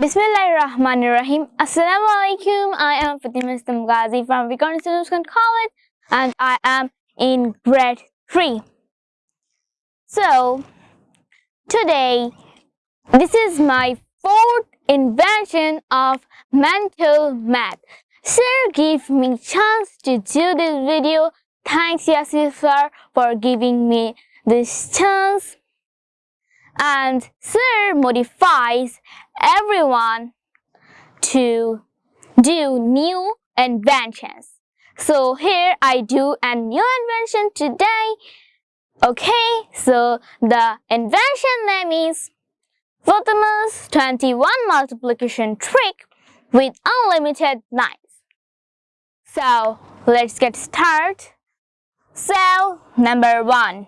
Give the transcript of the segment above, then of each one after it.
Bismillahirrahmanirrahim. Assalamu alaikum. I am Fatima Islam from Vikarna Solution College and I am in grade 3. So, today, this is my fourth invention of mental math. Sir give me chance to do this video. Thanks Yasir sir for giving me this chance and Sir modifies everyone to do new inventions. So here I do a new invention today. Okay, so the invention name is Fatima's 21 multiplication trick with unlimited lines. So let's get started. Cell number one.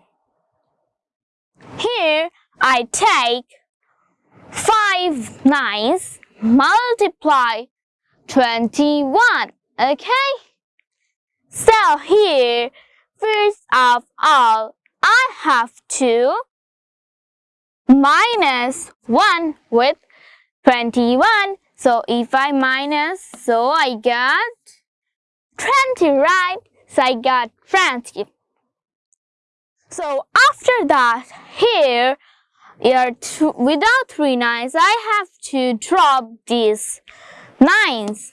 Here I take 5 nines multiply 21 okay? So here first of all I have to minus 1 with 21 so if I minus so I got 20 right? So I got 20 so after that here here without three nines I have to drop these nines.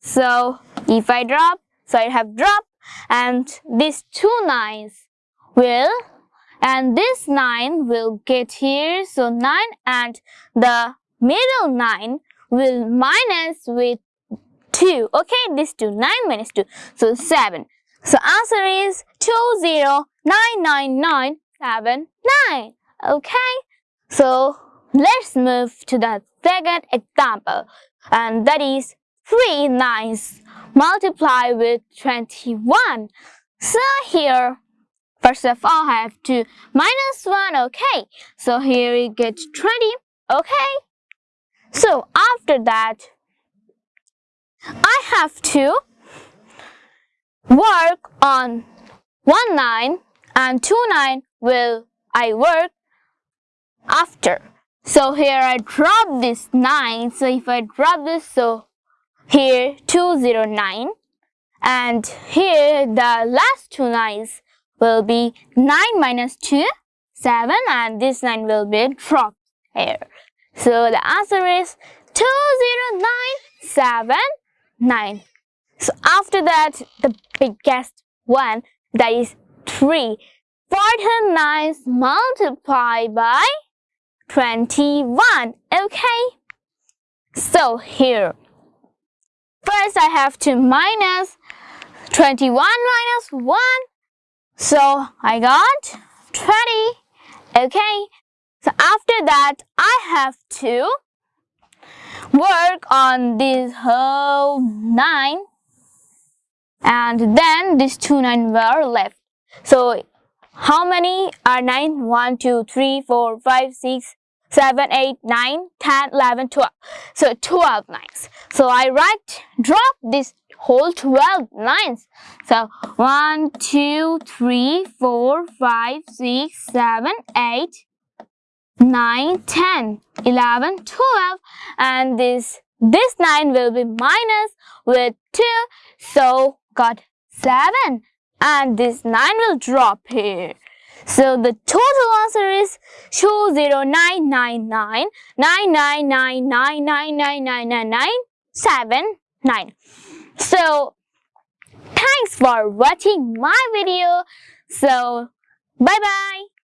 So if I drop so I have drop and these two nines will and this 9 will get here. So 9 and the middle 9 will minus with 2 okay this 2 9 minus 2 so 7 so answer is 2099979 okay so let's move to the second example and that is 3 nines multiply with 21. So here, first of all, I have to minus 1, okay. So here we get 20, okay. So after that, I have to work on 1 9 and 2 9 will I work after. So here I drop this 9. So if I drop this, so here 209 and here the last two nines will be 9 minus 2, 7 and this 9 will be dropped here. So the answer is 20979. So after that, the biggest one that is 3. 14 nines multiplied by 21. Okay? So here, first I have to minus 21 minus 1. So I got 20. Okay? So after that, I have to work on this whole 9 and then these two 9 were left. So how many are 9? 1, 2, 3, 4, 5, 6, 7, 8, 9, 10, 11, 12. So 12 lines. So I write, drop this whole 12 lines. So 1, 2, 3, 4, 5, 6, 7, 8, 9, 10, 11, 12. And this, this 9 will be minus with 2. So got 7. And this 9 will drop here. So the total answer is show 0, 9, 9, 9, 9, 9, 9, 9, 9, 9, 9, 9, 9, 7, 9. So thanks for watching my video. So bye bye.